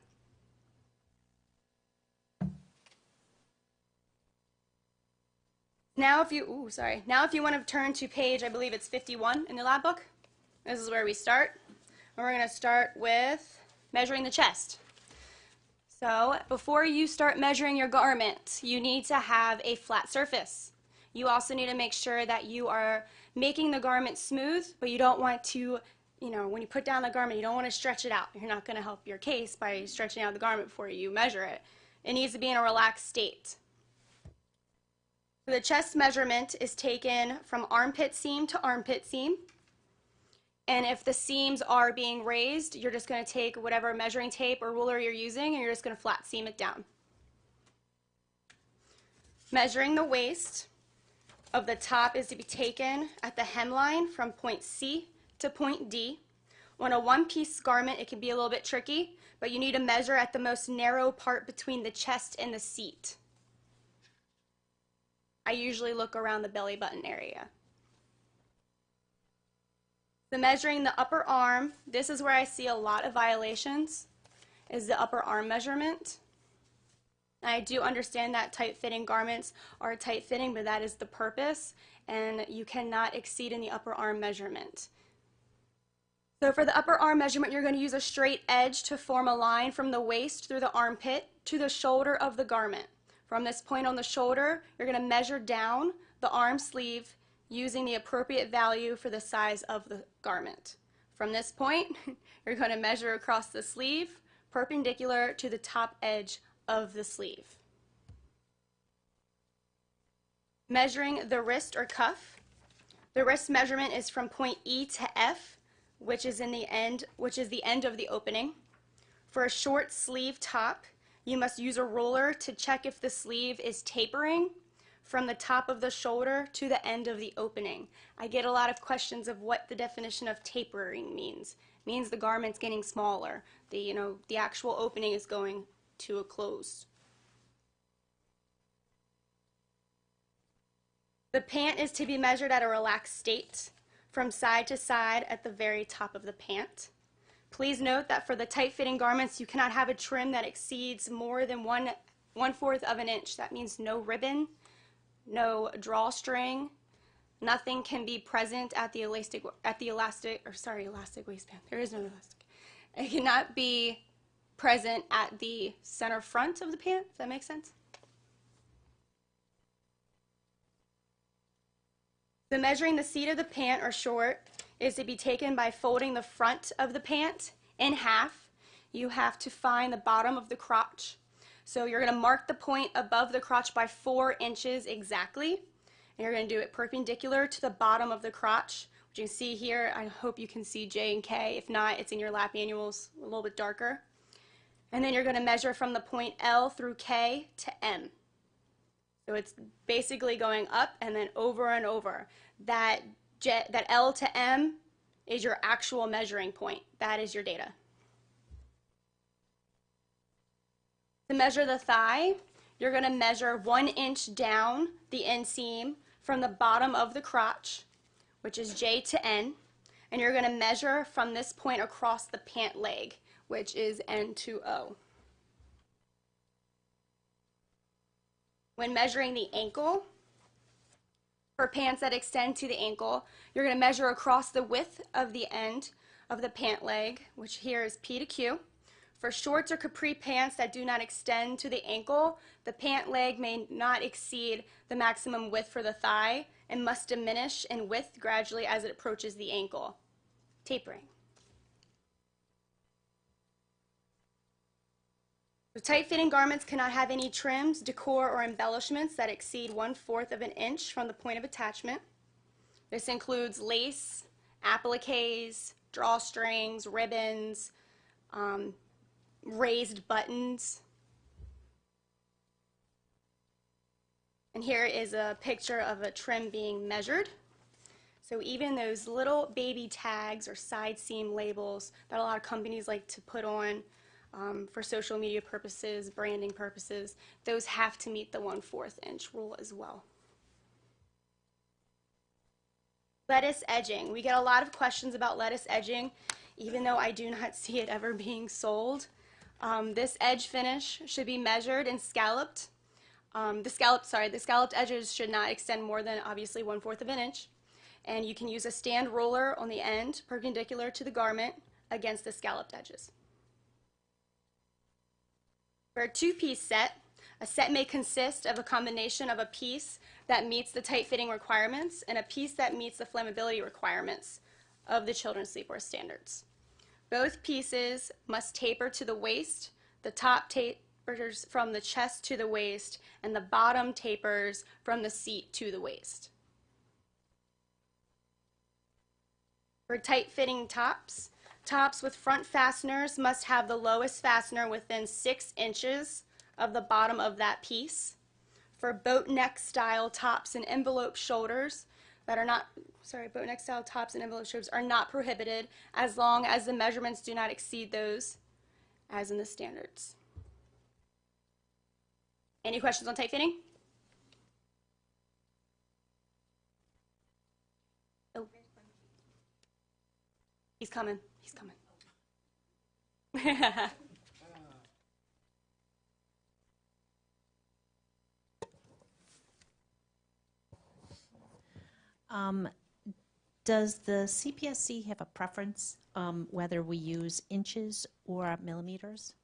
Now if you, ooh, sorry. Now if you want to turn to page, I believe it's 51 in the lab book. This is where we start. And we're going to start with measuring the chest. So before you start measuring your garment, you need to have a flat surface. You also need to make sure that you are making the garment smooth, but you don't want to, you know, when you put down the garment, you don't want to stretch it out. You're not going to help your case by stretching out the garment before you measure it. It needs to be in a relaxed state. The chest measurement is taken from armpit seam to armpit seam. And if the seams are being raised, you're just going to take whatever measuring tape or ruler you're using and you're just going to flat seam it down. Measuring the waist of the top is to be taken at the hemline from point C to point D. On a one-piece garment, it can be a little bit tricky, but you need to measure at the most narrow part between the chest and the seat. I usually look around the belly button area. The measuring the upper arm, this is where I see a lot of violations, is the upper arm measurement. I do understand that tight-fitting garments are tight-fitting, but that is the purpose, and you cannot exceed in the upper arm measurement. So for the upper arm measurement, you're going to use a straight edge to form a line from the waist through the armpit to the shoulder of the garment. From this point on the shoulder, you're going to measure down the arm sleeve using the appropriate value for the size of the garment. From this point, [laughs] you're going to measure across the sleeve perpendicular to the top edge of the sleeve. Measuring the wrist or cuff. The wrist measurement is from point E to F, which is in the end, which is the end of the opening. For a short sleeve top, you must use a ruler to check if the sleeve is tapering from the top of the shoulder to the end of the opening. I get a lot of questions of what the definition of tapering means. It means the garment's getting smaller. The, you know, the actual opening is going to a close. The pant is to be measured at a relaxed state from side to side at the very top of the pant. Please note that for the tight-fitting garments, you cannot have a trim that exceeds more than one one-fourth of an inch. That means no ribbon, no drawstring, nothing can be present at the elastic, at the elastic, or sorry, elastic waistband. There is no elastic. It cannot be present at the center front of the pant. Does that make sense? The measuring the seat of the pant or short is to be taken by folding the front of the pant in half. You have to find the bottom of the crotch. So you're going to mark the point above the crotch by four inches exactly. And you're going to do it perpendicular to the bottom of the crotch, which you can see here. I hope you can see J and K. If not, it's in your lab manuals a little bit darker. And then you're going to measure from the point L through K to M. So it's basically going up and then over and over. That, J, that L to M is your actual measuring point. That is your data. To measure the thigh, you're going to measure one inch down the inseam from the bottom of the crotch, which is J to N, and you're going to measure from this point across the pant leg, which is N to O. When measuring the ankle, for pants that extend to the ankle, you're going to measure across the width of the end of the pant leg, which here is P to Q. For shorts or capri pants that do not extend to the ankle, the pant leg may not exceed the maximum width for the thigh and must diminish in width gradually as it approaches the ankle. Tapering. The tight-fitting garments cannot have any trims, decor, or embellishments that exceed one-fourth of an inch from the point of attachment. This includes lace, appliques, drawstrings, ribbons, um, raised buttons. And here is a picture of a trim being measured. So even those little baby tags or side seam labels that a lot of companies like to put on um, for social media purposes, branding purposes, those have to meet the one-fourth inch rule as well. Lettuce edging. We get a lot of questions about lettuce edging, even though I do not [laughs] see it ever being sold. Um, this edge finish should be measured and scalloped. Um, the scalloped, sorry, the scalloped edges should not extend more than obviously one fourth of an inch. And you can use a stand roller on the end, perpendicular to the garment, against the scalloped edges. For a two-piece set, a set may consist of a combination of a piece that meets the tight-fitting requirements and a piece that meets the flammability requirements of the children's sleepwear standards. Both pieces must taper to the waist, the top tapers from the chest to the waist, and the bottom tapers from the seat to the waist. For tight-fitting tops, tops with front fasteners must have the lowest fastener within six inches of the bottom of that piece. For boat neck style tops and envelope shoulders that are not, sorry, boat neck style tops and envelope shoulders are not prohibited as long as the measurements do not exceed those as in the standards. Any questions on tight fitting? Oh. He's coming. He's coming. [laughs] Um, does the CPSC have a preference um, whether we use inches or millimeters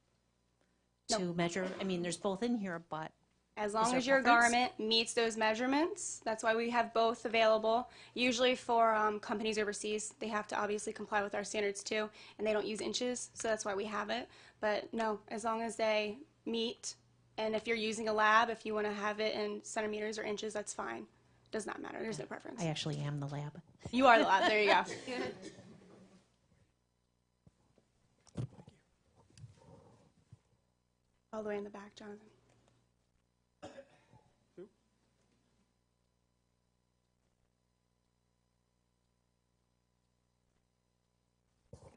to measure? I mean, there's both in here, but As long as your preference? garment meets those measurements, that's why we have both available. Usually for um, companies overseas, they have to obviously comply with our standards too, and they don't use inches, so that's why we have it. But no, as long as they meet, and if you're using a lab, if you want to have it in centimeters or inches, that's fine. Does not matter. There's no preference. I actually am the lab. You are the lab. There you go. [laughs] All the way in the back, Jonathan.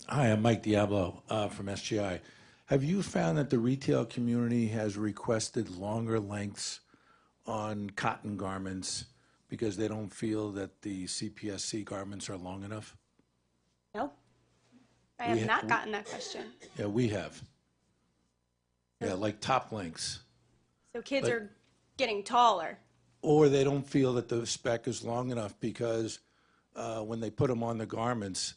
Hi, I'm Mike Diablo uh, from SGI. Have you found that the retail community has requested longer lengths on cotton garments because they don't feel that the CPSC garments are long enough? No. I We have ha- not gotten that question. Yeah, we have. Yeah, like top lengths. So kids are getting taller. Or they don't feel that the spec is long enough because uh, when they put them on the garments,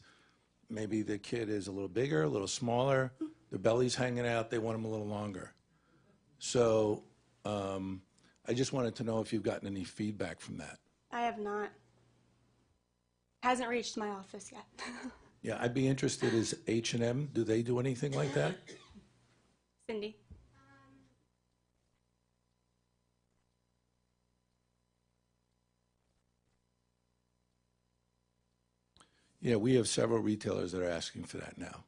maybe the kid is a little bigger, a little smaller, the belly's hanging out, they want them a little longer. So um, I just wanted to know if you've gotten any feedback from that. I have not. Hasn't reached my office yet. [laughs] Yeah, I'd be interested, is H and M, do they do anything like that? Cindy. Yeah, we have several retailers that are asking for that now.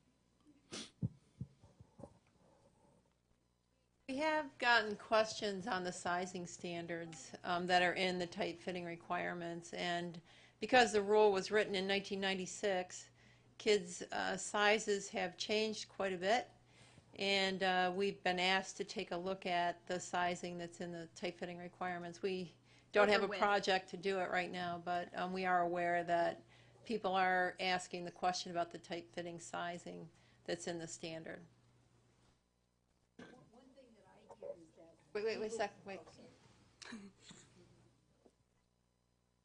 We have gotten questions on the sizing standards um, that are in the tight fitting requirements, and because the rule was written in 1996, kids' uh, sizes have changed quite a bit, and uh, we've been asked to take a look at the sizing that's in the tight fitting requirements. We don't have a Overwidth. project to do it right now, but um, we are aware that people are asking the question about the tight fitting sizing that's in the standard. Wait, wait, wait a sec, wait.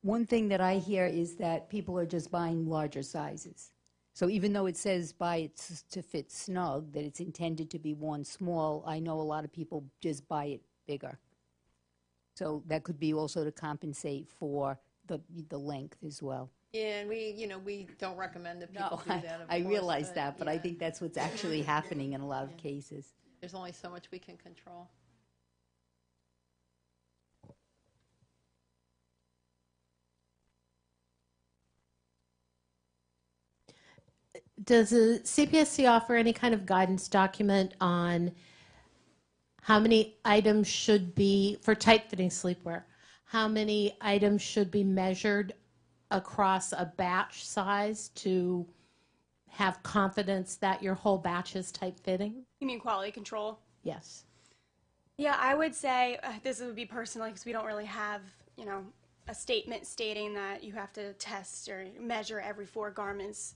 One thing that I hear is that people are just buying larger sizes. So even though it says buy it to fit snug, that it's intended to be worn small, I know a lot of people just buy it bigger. So that could be also to compensate for the, the length as well. Yeah, and we, you know, we don't recommend that No, people do [laughs] I, that, of I course, realize but, that, but I yeah. think that's what's actually [laughs] happening in a lot of cases. There's only so much we can control. Does the CPSC offer any kind of guidance document on how many items should be, for tight-fitting sleepwear, how many items should be measured across a batch size to have confidence that your whole batch is tight-fitting? You mean quality control? Yes. Yeah, I would say uh, this would be personal because we don't really have, you know, a statement stating that you have to test or measure every four garments.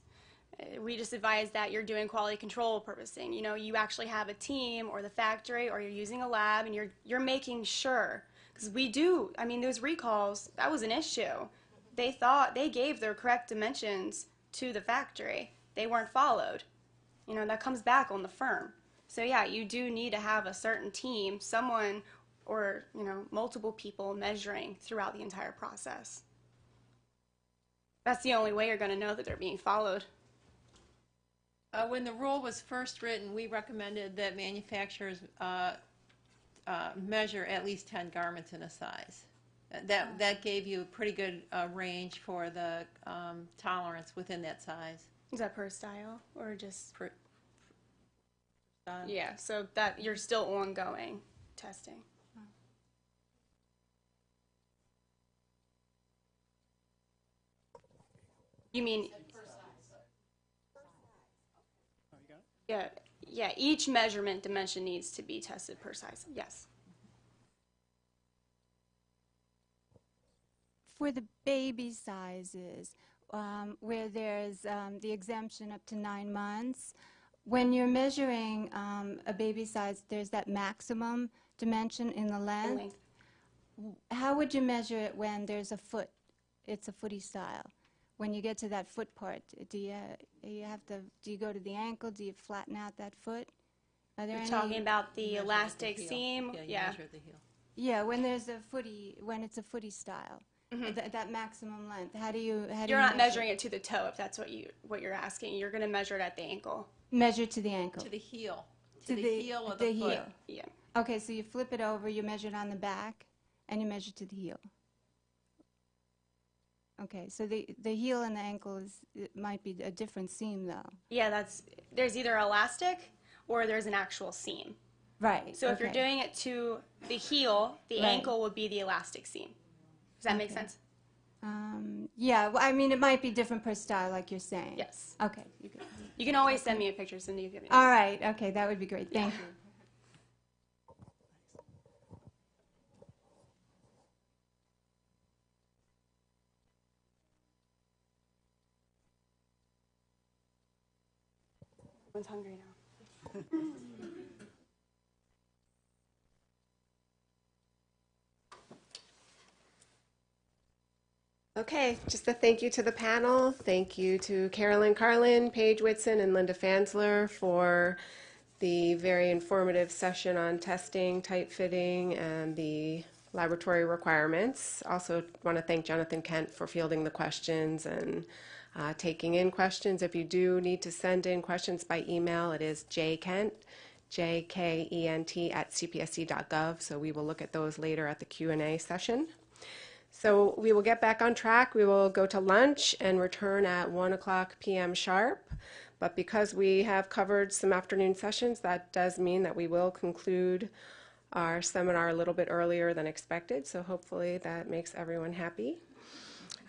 Uh, We just advise that you're doing quality control purposing. You know, you actually have a team or the factory or you're using a lab and you're you're making sure because we do. I mean, those recalls that was an issue. They thought they gave their correct dimensions to the factory. They weren't followed. You know, that comes back on the firm. So yeah, you do need to have a certain team, someone or, you know, multiple people measuring throughout the entire process. That's the only way you're going to know that they're being followed. Uh, when the rule was first written, we recommended that manufacturers uh, uh, measure at least 10 garments in a size. That, that gave you a pretty good uh, range for the um, tolerance within that size. Is that per style or just per? style. Yeah, so that you're still ongoing testing. You mean? Yeah, yeah. Each measurement dimension needs to be tested per size. Yes. For the baby sizes, um, where there's um, the exemption up to nine months, when you're measuring um, a baby size, there's that maximum dimension in the length. length. How would you measure it when there's a foot? It's a footy style. When you get to that foot part, do you you have to do you go to the ankle? Do you flatten out that foot? Are there You're any? talking about the elastic heel. seam. Yeah, you yeah. measure the heel. Yeah, when there's a footy, when it's a footy style, that, that maximum length. How do you how do Mm-hmm. You're you not measure measuring it to the toe if that's what you what you're asking. You're going to measure it at the ankle. Measure to the ankle. To the heel. To, the, heel of the, the foot. heel. Yeah. Okay, so you flip it over, you measure it on the back, and you measure to the heel. Okay, so the the heel and the ankle is it might be a different seam though. Yeah, that's there's either elastic or there's an actual seam. Right. So if you're doing it to the heel, the Right. ankle would be the elastic seam. Does that make sense? Um, yeah, well, I mean, it might be different per style, like you're saying. Yes. Okay. You can, You can always send me a picture, Cindy, if you have any. all right. Okay, that would be great. Thank you. Everyone's hungry now. [laughs] Okay, just a thank you to the panel. Thank you to Carolyn Carlin, Paige Whitson, and Linda Fansler for the very informative session on testing, tight fitting, and the laboratory requirements. Also want to thank Jonathan Kent for fielding the questions and uh, taking in questions. If you do need to send in questions by email, it is jkent, J-K-E-N-T at cpsc.gov. So we will look at those later at the Q&A session. So we will get back on track. We will go to lunch and return at 1 o'clock p.m. sharp. But because we have covered some afternoon sessions, that does mean that we will conclude our seminar a little bit earlier than expected. So hopefully that makes everyone happy.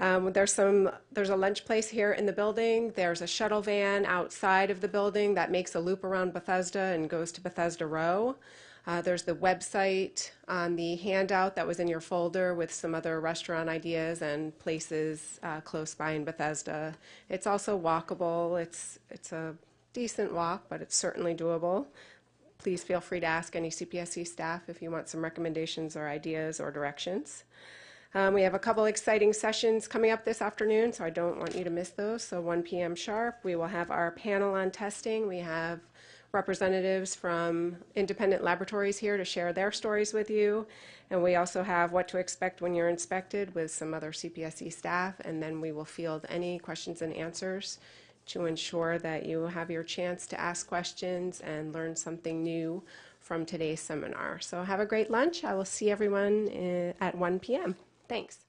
Um, there's some. There's a lunch place here in the building. There's a shuttle van outside of the building that makes a loop around Bethesda and goes to Bethesda Row. Uh, there's the website on the handout that was in your folder with some other restaurant ideas and places uh, close by in Bethesda. It's also walkable. It's it's a decent walk, but it's certainly doable. Please feel free to ask any CPSC staff if you want some recommendations or ideas or directions. Um, we have a couple exciting sessions coming up this afternoon, so I don't want you to miss those. So 1 p.m. sharp, we will have our panel on testing. We have representatives from independent laboratories here to share their stories with you. And we also have what to expect when you're inspected with some other CPSC staff. And then we will field any questions and answers to ensure that you have your chance to ask questions and learn something new from today's seminar. So have a great lunch. I will see everyone uh, at 1 p.m. Thanks.